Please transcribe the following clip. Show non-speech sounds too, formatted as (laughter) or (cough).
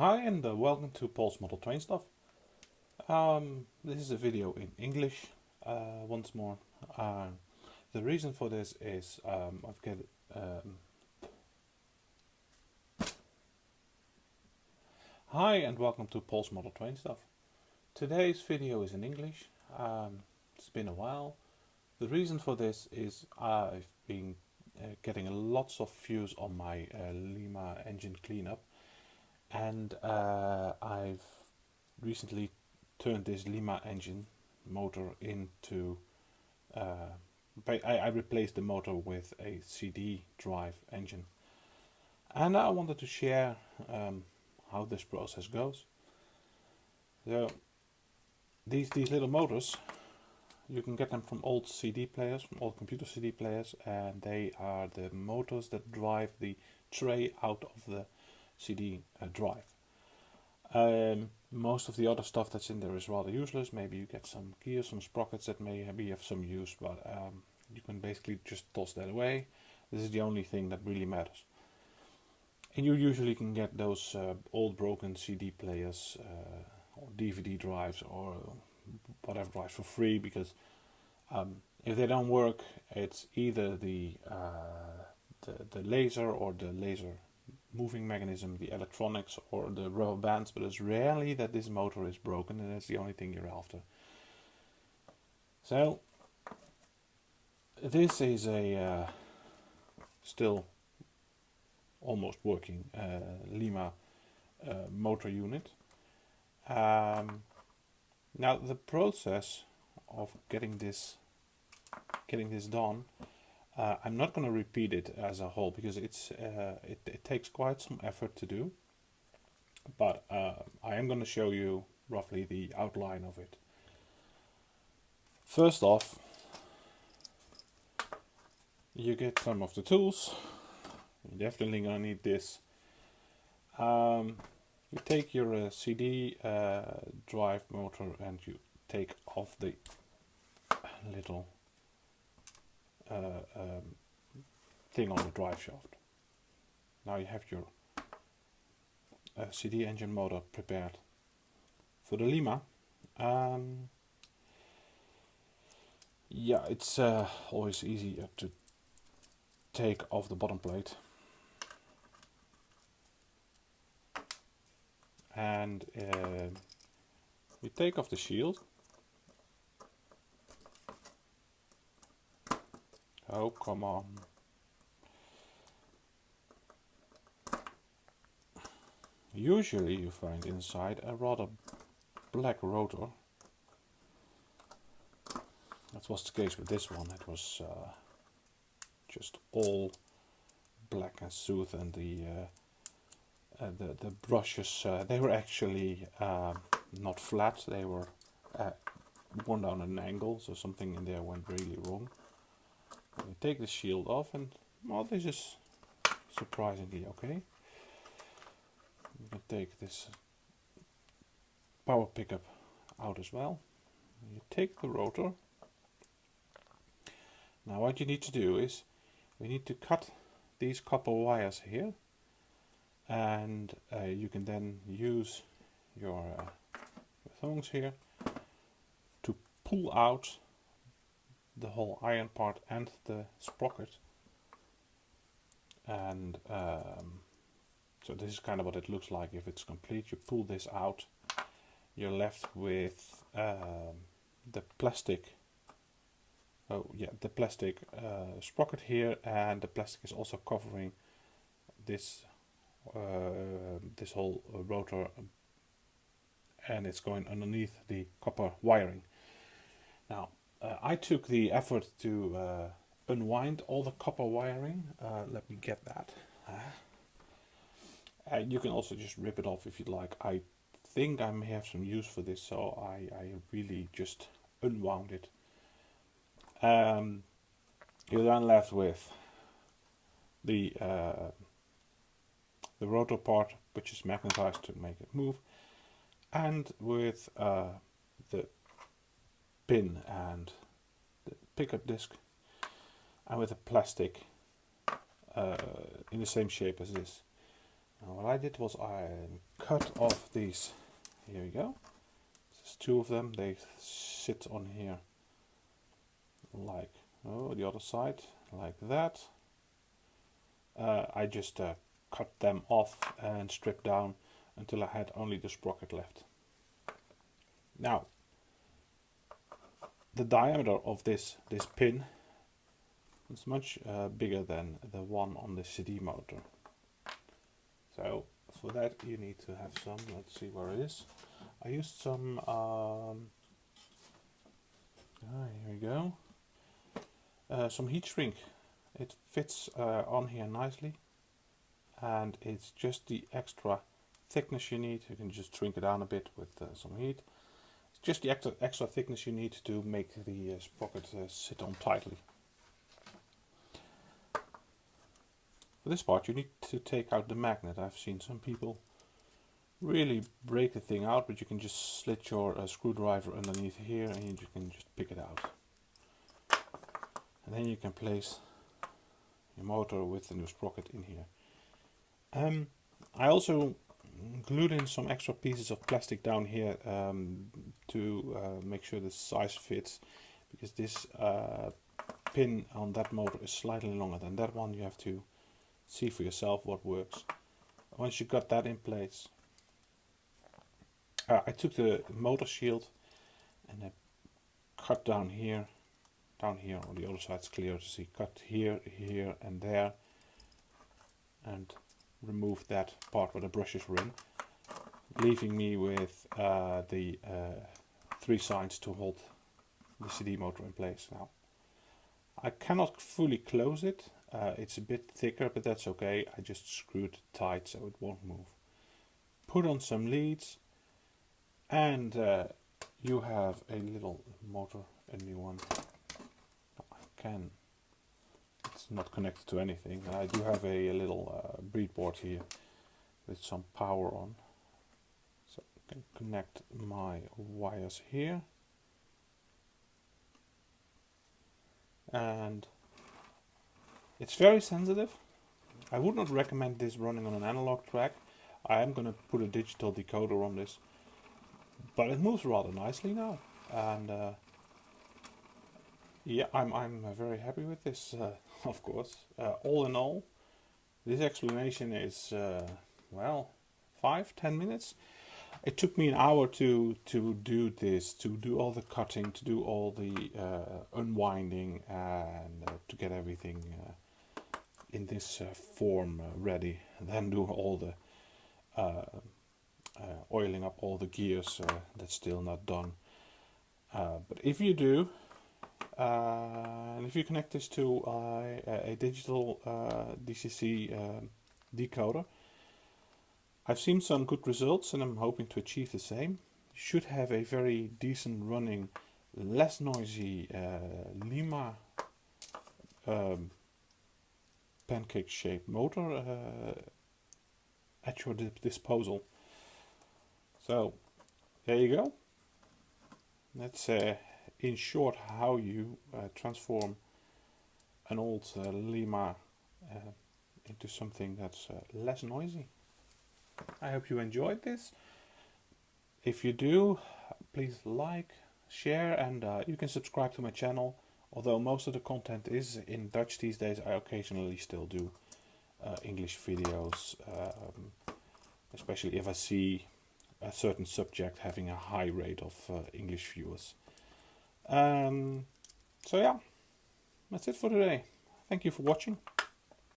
Hi and uh, welcome to Paul's Model Train Stuff. Um, this is a video in English uh, once more. Uh, the reason for this is um, I've got um, Hi and welcome to Paul's Model Train Stuff. Today's video is in English. Um, it's been a while. The reason for this is I've been uh, getting lots of views on my uh, Lima engine cleanup and uh, I've recently turned this Lima engine motor into uh, I, I, replaced the motor with a CD drive engine. And I wanted to share um, how this process goes. So these these little motors you can get them from old CD players from old computer CD players and they are the motors that drive the tray out of the CD uh, drive. Um, most of the other stuff that's in there is rather useless. Maybe you get some gears, some sprockets that may be of some use, but um, you can basically just toss that away. This is the only thing that really matters. And you usually can get those uh, old broken CD players uh, or DVD drives or whatever drives for free because um, if they don't work, it's either the, uh, the the laser or the laser moving mechanism, the electronics or the rubber bands, but it's rarely that this motor is broken and that's the only thing you're after. So this is a uh, still almost working uh, Lima uh, motor unit. Um, now the process of getting this getting this done uh, I'm not going to repeat it as a whole because it's uh, it, it, takes quite some effort to do. But uh, I am going to show you roughly the outline of it. First off, you get some of the tools. You're definitely going to need this. Um, you take your uh, CD uh, drive motor and you take off the little uh, um, thing on the drive shaft. Now you have your uh, CD engine motor prepared. For the Lima, um, yeah, it's uh, always easier to take off the bottom plate and uh, we take off the shield Oh, come on. Usually you find inside a rather black rotor. That was the case with this one. It was uh, just all black and smooth and the uh, uh, the, the brushes, uh, they were actually uh, not flat, they were uh, worn down an angle, so something in there went really wrong. We take the shield off and well this is surprisingly okay. We can take this power pickup out as well. You take the rotor. Now what you need to do is we need to cut these copper wires here and uh, you can then use your, uh, your thongs here to pull out the whole iron part and the sprocket. And um, so this is kind of what it looks like. If it's complete you pull this out. You're left with um, the plastic. Oh yeah the plastic uh, sprocket here and the plastic is also covering this uh, this whole rotor and it's going underneath the copper wiring. Now uh, I took the effort to uh, unwind all the copper wiring. Uh, let me get that. And you can also just rip it off if you'd like. I think I may have some use for this, so I, I really just unwound it. Um, you're then left with the uh, the rotor part, which is magnetized to make it move, and with uh, the pin and the pickup disc and with a plastic uh, in the same shape as this Now what I did was I cut off these, here we go, there's two of them, they sit on here like, oh the other side, like that. Uh, I just uh, cut them off and stripped down until I had only the sprocket left. Now, the diameter of this, this pin is much uh, bigger than the one on the CD motor. So for that you need to have some, let's see where it is. I used some, um, ah, here we go, uh, some heat shrink. It fits uh, on here nicely and it's just the extra thickness you need. You can just shrink it down a bit with uh, some heat. Just the extra, extra thickness you need to make the uh, sprocket uh, sit on tightly. For this part you need to take out the magnet. I've seen some people really break the thing out, but you can just slit your uh, screwdriver underneath here and you can just pick it out. And then you can place your motor with the new sprocket in here. Um, I also glued in some extra pieces of plastic down here um, to uh, make sure the size fits because this uh, pin on that motor is slightly longer than that one. You have to see for yourself what works. Once you got that in place uh, I took the motor shield and I cut down here down here on the other side is clear to see. Cut here here and there and remove that part where the brushes were in, leaving me with uh, the uh, three sides to hold the CD motor in place now. I cannot fully close it, uh, it's a bit thicker but that's okay, I just screwed it tight so it won't move. Put on some leads and uh, you have a little motor, a new one. I can not connected to anything. I do have a, a little uh, breadboard here with some power on. So I can connect my wires here. And it's very sensitive. I would not recommend this running on an analog track. I am going to put a digital decoder on this. But it moves rather nicely now. And uh, yeah, I'm, I'm uh, very happy with this, uh, (laughs) of course. Uh, all in all, this explanation is, uh, well, five, ten minutes. It took me an hour to, to do this, to do all the cutting, to do all the uh, unwinding and uh, to get everything in this form ready. And then do all the oiling up all the gears that's still not done. but if you do, and if you connect this to a digital uh, DCC um, decoder, I've seen some good results and I'm hoping to achieve the same. You should have a very decent running, less noisy uh, Lima um, pancake shaped motor uh, at your disposal. So there you go. Let's uh, in short how you uh, transform an old uh, Lima uh, into something that's uh, less noisy. I hope you enjoyed this. If you do, please like, share and uh, you can subscribe to my channel. Although most of the content is in Dutch these days, I occasionally still do uh, English videos, um, especially if I see a certain subject having a high rate of English viewers. Um, so yeah, that's it for today. Thank you for watching.